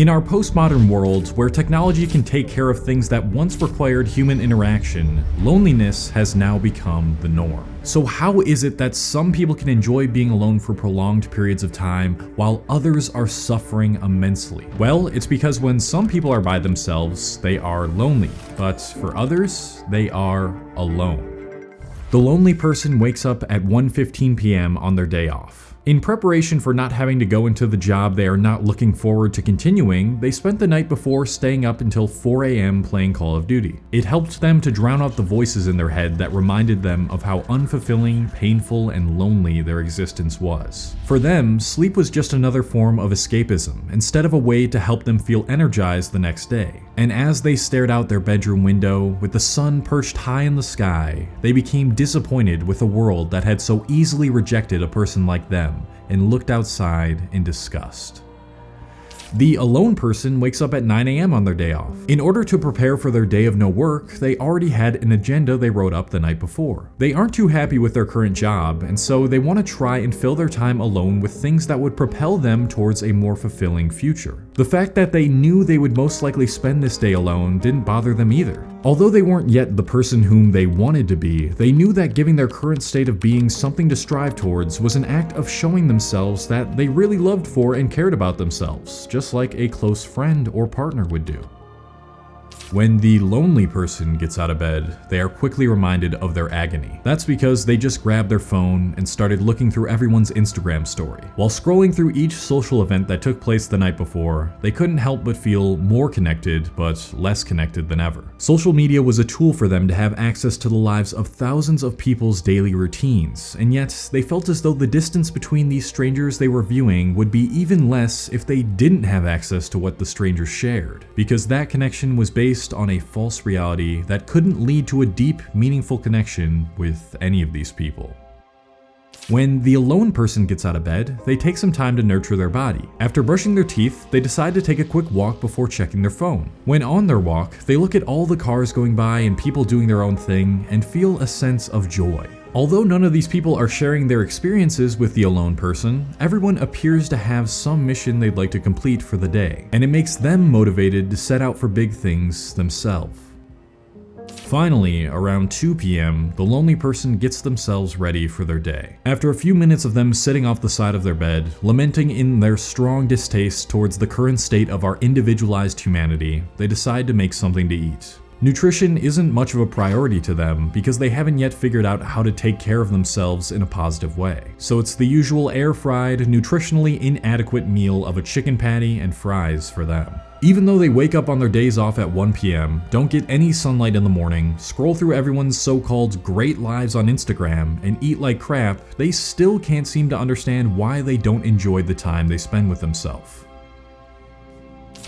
In our postmodern world, where technology can take care of things that once required human interaction, loneliness has now become the norm. So how is it that some people can enjoy being alone for prolonged periods of time while others are suffering immensely? Well, it's because when some people are by themselves, they are lonely, but for others, they are alone. The lonely person wakes up at 1.15 p.m. on their day off. In preparation for not having to go into the job they are not looking forward to continuing, they spent the night before staying up until 4am playing Call of Duty. It helped them to drown out the voices in their head that reminded them of how unfulfilling, painful, and lonely their existence was. For them, sleep was just another form of escapism, instead of a way to help them feel energized the next day. And as they stared out their bedroom window, with the sun perched high in the sky, they became disappointed with a world that had so easily rejected a person like them and looked outside in disgust. The alone person wakes up at 9am on their day off. In order to prepare for their day of no work, they already had an agenda they wrote up the night before. They aren't too happy with their current job, and so they want to try and fill their time alone with things that would propel them towards a more fulfilling future. The fact that they knew they would most likely spend this day alone didn't bother them either. Although they weren't yet the person whom they wanted to be, they knew that giving their current state of being something to strive towards was an act of showing themselves that they really loved for and cared about themselves, just like a close friend or partner would do. When the lonely person gets out of bed, they are quickly reminded of their agony. That's because they just grabbed their phone and started looking through everyone's Instagram story. While scrolling through each social event that took place the night before, they couldn't help but feel more connected, but less connected than ever. Social media was a tool for them to have access to the lives of thousands of people's daily routines, and yet they felt as though the distance between these strangers they were viewing would be even less if they didn't have access to what the strangers shared, because that connection was based based on a false reality that couldn't lead to a deep, meaningful connection with any of these people. When the alone person gets out of bed, they take some time to nurture their body. After brushing their teeth, they decide to take a quick walk before checking their phone. When on their walk, they look at all the cars going by and people doing their own thing and feel a sense of joy. Although none of these people are sharing their experiences with the alone person, everyone appears to have some mission they'd like to complete for the day, and it makes them motivated to set out for big things themselves. Finally, around 2 p.m., the lonely person gets themselves ready for their day. After a few minutes of them sitting off the side of their bed, lamenting in their strong distaste towards the current state of our individualized humanity, they decide to make something to eat. Nutrition isn't much of a priority to them because they haven't yet figured out how to take care of themselves in a positive way. So it's the usual air-fried, nutritionally inadequate meal of a chicken patty and fries for them. Even though they wake up on their days off at 1 p.m., don't get any sunlight in the morning, scroll through everyone's so-called great lives on Instagram, and eat like crap, they still can't seem to understand why they don't enjoy the time they spend with themselves.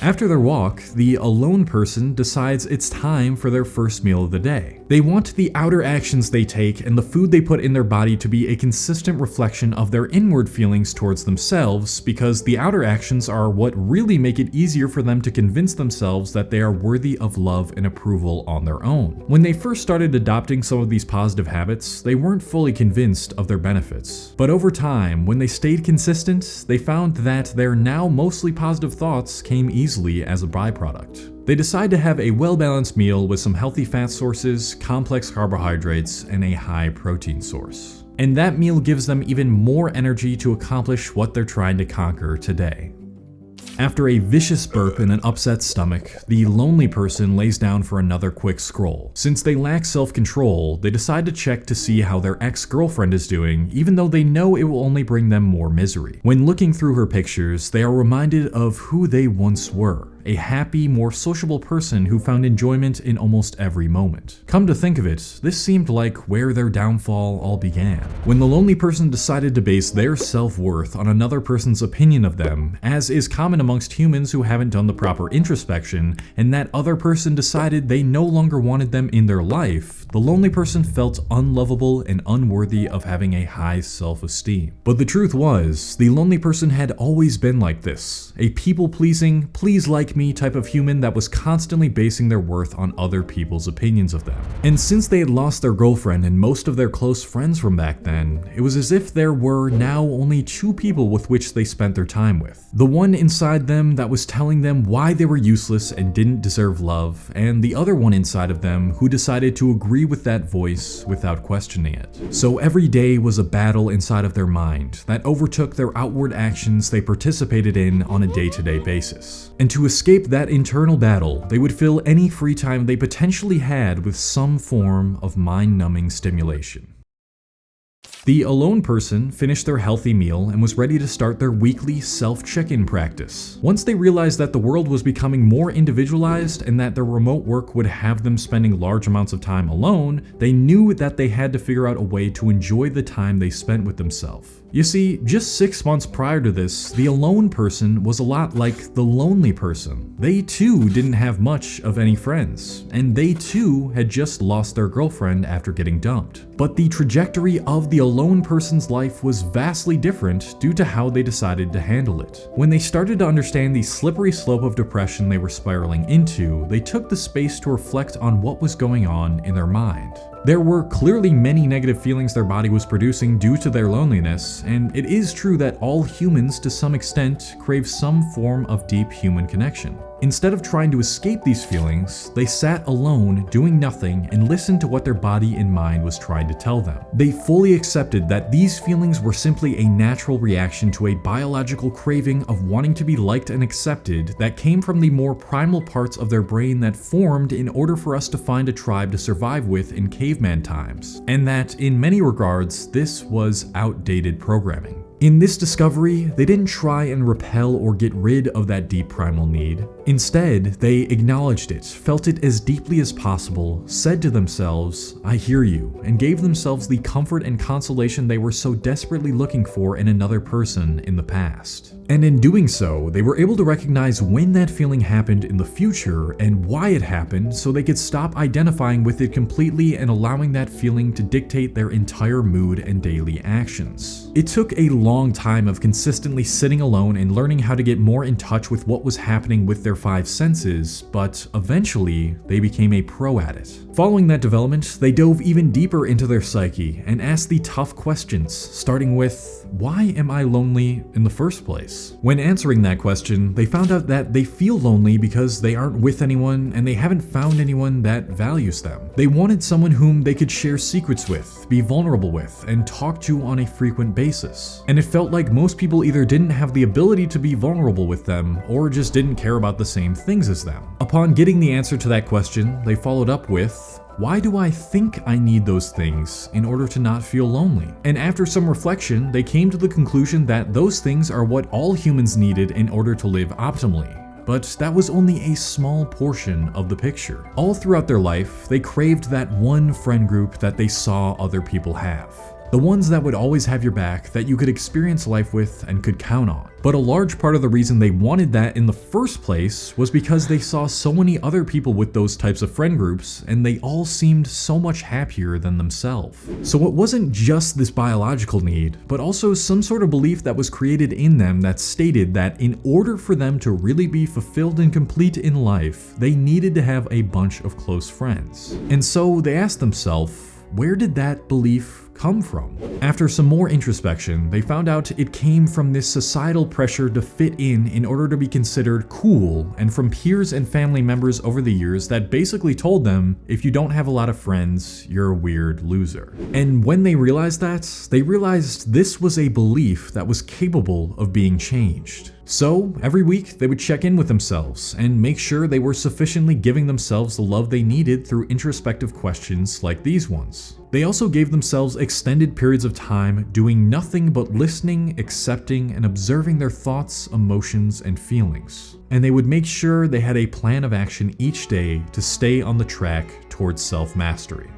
After their walk, the alone person decides it's time for their first meal of the day. They want the outer actions they take and the food they put in their body to be a consistent reflection of their inward feelings towards themselves because the outer actions are what really make it easier for them to convince themselves that they are worthy of love and approval on their own. When they first started adopting some of these positive habits, they weren't fully convinced of their benefits. But over time, when they stayed consistent, they found that their now mostly positive thoughts came easily as a byproduct. They decide to have a well-balanced meal with some healthy fat sources, complex carbohydrates, and a high protein source. And that meal gives them even more energy to accomplish what they're trying to conquer today. After a vicious burp and an upset stomach, the lonely person lays down for another quick scroll. Since they lack self-control, they decide to check to see how their ex-girlfriend is doing, even though they know it will only bring them more misery. When looking through her pictures, they are reminded of who they once were a happy, more sociable person who found enjoyment in almost every moment. Come to think of it, this seemed like where their downfall all began. When the lonely person decided to base their self-worth on another person's opinion of them, as is common amongst humans who haven't done the proper introspection, and that other person decided they no longer wanted them in their life, the lonely person felt unlovable and unworthy of having a high self-esteem. But the truth was, the lonely person had always been like this, a people-pleasing, please like me type of human that was constantly basing their worth on other people's opinions of them. And since they had lost their girlfriend and most of their close friends from back then, it was as if there were now only two people with which they spent their time with. The one inside them that was telling them why they were useless and didn't deserve love, and the other one inside of them who decided to agree with that voice without questioning it. So every day was a battle inside of their mind that overtook their outward actions they participated in on a day-to-day -day basis. And to escape that internal battle, they would fill any free time they potentially had with some form of mind-numbing stimulation. The alone person finished their healthy meal and was ready to start their weekly self-check-in practice. Once they realized that the world was becoming more individualized and that their remote work would have them spending large amounts of time alone, they knew that they had to figure out a way to enjoy the time they spent with themselves. You see, just six months prior to this, the alone person was a lot like the lonely person. They too didn't have much of any friends, and they too had just lost their girlfriend after getting dumped. But the trajectory of the alone person's life was vastly different due to how they decided to handle it. When they started to understand the slippery slope of depression they were spiraling into, they took the space to reflect on what was going on in their mind. There were clearly many negative feelings their body was producing due to their loneliness, and it is true that all humans to some extent crave some form of deep human connection. Instead of trying to escape these feelings, they sat alone, doing nothing, and listened to what their body and mind was trying to tell them. They fully accepted that these feelings were simply a natural reaction to a biological craving of wanting to be liked and accepted that came from the more primal parts of their brain that formed in order for us to find a tribe to survive with in caveman times, and that, in many regards, this was outdated programming. In this discovery, they didn't try and repel or get rid of that deep primal need. Instead, they acknowledged it, felt it as deeply as possible, said to themselves, I hear you, and gave themselves the comfort and consolation they were so desperately looking for in another person in the past. And in doing so, they were able to recognize when that feeling happened in the future and why it happened so they could stop identifying with it completely and allowing that feeling to dictate their entire mood and daily actions. It took a long time of consistently sitting alone and learning how to get more in touch with what was happening with their five senses, but eventually they became a pro at it. Following that development, they dove even deeper into their psyche and asked the tough questions, starting with, why am I lonely in the first place? When answering that question, they found out that they feel lonely because they aren't with anyone and they haven't found anyone that values them. They wanted someone whom they could share secrets with, be vulnerable with, and talk to on a frequent basis. And it felt like most people either didn't have the ability to be vulnerable with them or just didn't care about the same things as them. Upon getting the answer to that question, they followed up with, why do I think I need those things in order to not feel lonely? And after some reflection, they came to the conclusion that those things are what all humans needed in order to live optimally. But that was only a small portion of the picture. All throughout their life, they craved that one friend group that they saw other people have. The ones that would always have your back, that you could experience life with and could count on. But a large part of the reason they wanted that in the first place was because they saw so many other people with those types of friend groups, and they all seemed so much happier than themselves. So it wasn't just this biological need, but also some sort of belief that was created in them that stated that in order for them to really be fulfilled and complete in life, they needed to have a bunch of close friends. And so they asked themselves, where did that belief come from? After some more introspection, they found out it came from this societal pressure to fit in in order to be considered cool and from peers and family members over the years that basically told them, if you don't have a lot of friends, you're a weird loser. And when they realized that, they realized this was a belief that was capable of being changed. So, every week they would check in with themselves and make sure they were sufficiently giving themselves the love they needed through introspective questions like these ones. They also gave themselves extended periods of time doing nothing but listening, accepting, and observing their thoughts, emotions, and feelings. And they would make sure they had a plan of action each day to stay on the track towards self-mastery.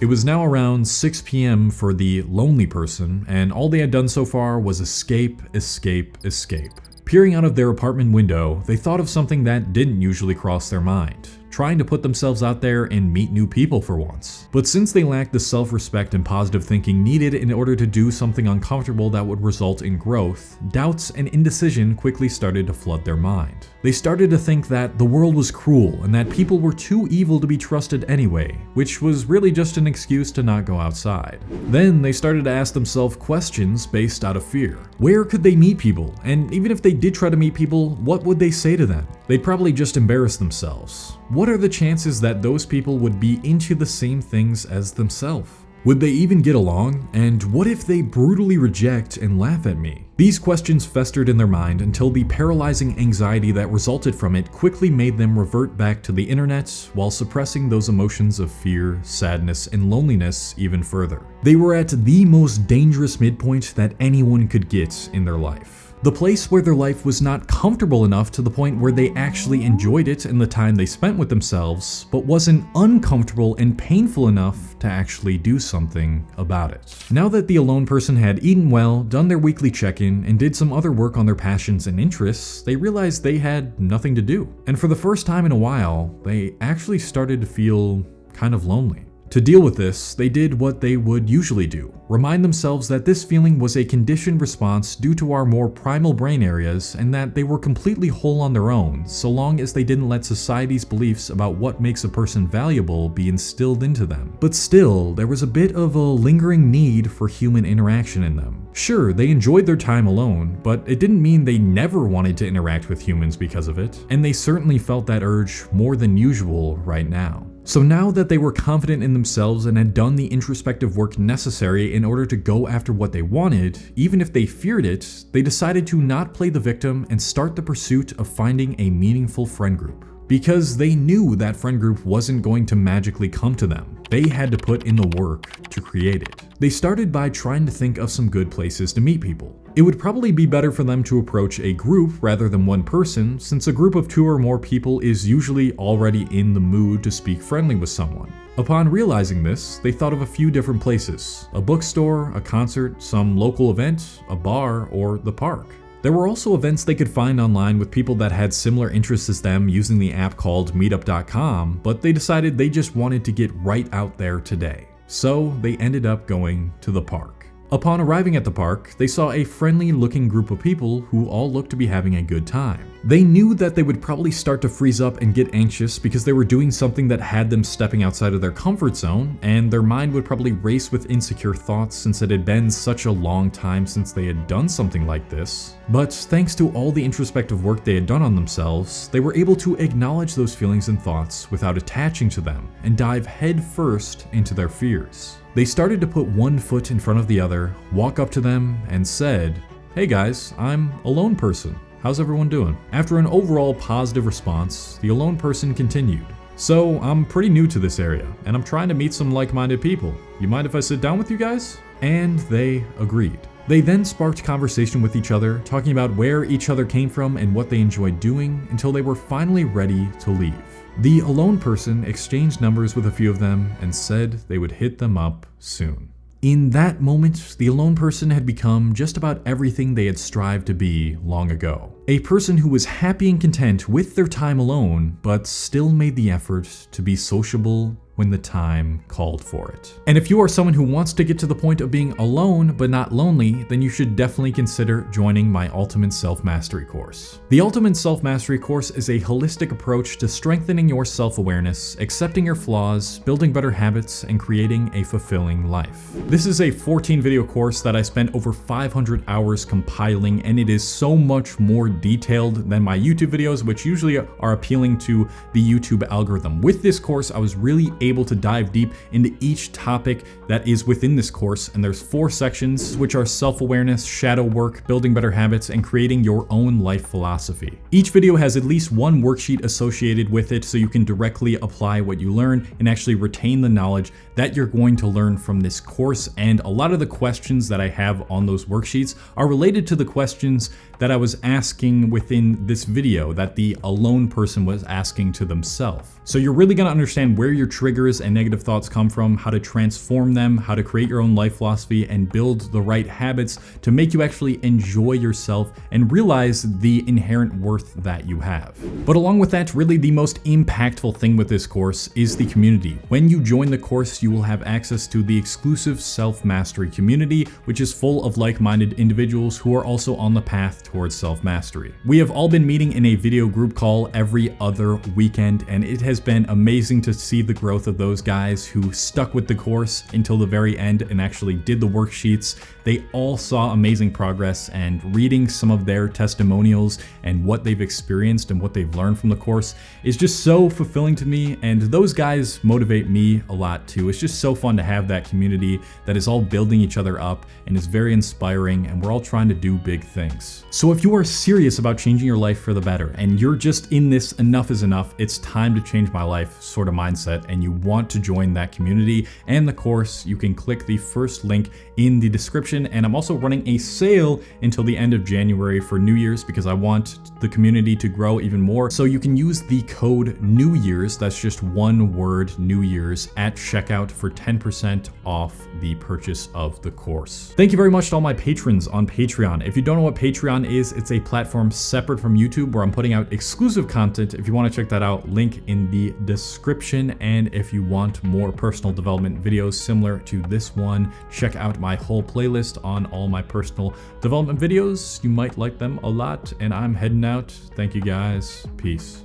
It was now around 6 p.m. for the lonely person, and all they had done so far was escape, escape, escape. Peering out of their apartment window, they thought of something that didn't usually cross their mind trying to put themselves out there and meet new people for once. But since they lacked the self-respect and positive thinking needed in order to do something uncomfortable that would result in growth, doubts and indecision quickly started to flood their mind. They started to think that the world was cruel and that people were too evil to be trusted anyway, which was really just an excuse to not go outside. Then they started to ask themselves questions based out of fear. Where could they meet people? And even if they did try to meet people, what would they say to them? They'd probably just embarrass themselves. What are the chances that those people would be into the same things as themselves? Would they even get along? And what if they brutally reject and laugh at me? These questions festered in their mind until the paralyzing anxiety that resulted from it quickly made them revert back to the internet while suppressing those emotions of fear, sadness, and loneliness even further. They were at the most dangerous midpoint that anyone could get in their life. The place where their life was not comfortable enough to the point where they actually enjoyed it in the time they spent with themselves, but wasn't uncomfortable and painful enough to actually do something about it. Now that the alone person had eaten well, done their weekly check-in, and did some other work on their passions and interests, they realized they had nothing to do. And for the first time in a while, they actually started to feel kind of lonely. To deal with this, they did what they would usually do remind themselves that this feeling was a conditioned response due to our more primal brain areas and that they were completely whole on their own, so long as they didn't let society's beliefs about what makes a person valuable be instilled into them. But still, there was a bit of a lingering need for human interaction in them. Sure, they enjoyed their time alone, but it didn't mean they never wanted to interact with humans because of it, and they certainly felt that urge more than usual right now. So now that they were confident in themselves and had done the introspective work necessary in order to go after what they wanted, even if they feared it, they decided to not play the victim and start the pursuit of finding a meaningful friend group. Because they knew that friend group wasn't going to magically come to them. They had to put in the work to create it. They started by trying to think of some good places to meet people. It would probably be better for them to approach a group rather than one person, since a group of two or more people is usually already in the mood to speak friendly with someone. Upon realizing this, they thought of a few different places a bookstore, a concert, some local event, a bar, or the park. There were also events they could find online with people that had similar interests as them using the app called meetup.com, but they decided they just wanted to get right out there today. So they ended up going to the park. Upon arriving at the park, they saw a friendly looking group of people who all looked to be having a good time. They knew that they would probably start to freeze up and get anxious because they were doing something that had them stepping outside of their comfort zone, and their mind would probably race with insecure thoughts since it had been such a long time since they had done something like this. But thanks to all the introspective work they had done on themselves, they were able to acknowledge those feelings and thoughts without attaching to them and dive headfirst into their fears. They started to put one foot in front of the other, walk up to them, and said, Hey guys, I'm a lone person. How's everyone doing? After an overall positive response, the alone person continued. So, I'm pretty new to this area, and I'm trying to meet some like-minded people. You mind if I sit down with you guys? And they agreed. They then sparked conversation with each other, talking about where each other came from and what they enjoyed doing until they were finally ready to leave. The alone person exchanged numbers with a few of them and said they would hit them up soon. In that moment, the alone person had become just about everything they had strived to be long ago. A person who was happy and content with their time alone, but still made the effort to be sociable, when the time called for it. And if you are someone who wants to get to the point of being alone but not lonely, then you should definitely consider joining my Ultimate Self-Mastery course. The Ultimate Self-Mastery course is a holistic approach to strengthening your self-awareness, accepting your flaws, building better habits, and creating a fulfilling life. This is a 14 video course that I spent over 500 hours compiling and it is so much more detailed than my YouTube videos which usually are appealing to the YouTube algorithm. With this course I was really able able to dive deep into each topic that is within this course, and there's four sections, which are self-awareness, shadow work, building better habits, and creating your own life philosophy. Each video has at least one worksheet associated with it so you can directly apply what you learn and actually retain the knowledge that you're going to learn from this course. And a lot of the questions that I have on those worksheets are related to the questions that I was asking within this video that the alone person was asking to themselves. So you're really gonna understand where your triggers and negative thoughts come from, how to transform them, how to create your own life philosophy and build the right habits to make you actually enjoy yourself and realize the inherent worth that you have. But along with that, really the most impactful thing with this course is the community. When you join the course, you will have access to the exclusive self-mastery community, which is full of like-minded individuals who are also on the path towards self-mastery. We have all been meeting in a video group call every other weekend, and it has been amazing to see the growth of those guys who stuck with the course until the very end and actually did the worksheets. They all saw amazing progress and reading some of their testimonials and what they've experienced and what they've learned from the course is just so fulfilling to me and those guys motivate me a lot too. It's just so fun to have that community that is all building each other up and is very inspiring and we're all trying to do big things. So if you are serious about changing your life for the better and you're just in this enough is enough, it's time to change my life sort of mindset and you want to join that community and the course, you can click the first link in the description and I'm also running a sale until the end of January for New Year's because I want the community to grow even more. So you can use the code New Year's, that's just one word, New Year's, at checkout for 10% off the purchase of the course. Thank you very much to all my patrons on Patreon. If you don't know what Patreon is, it's a platform separate from YouTube where I'm putting out exclusive content. If you want to check that out, link in the description. And if you want more personal development videos similar to this one, check out my whole playlist on all my personal development videos. You might like them a lot and I'm heading out. Thank you guys. Peace.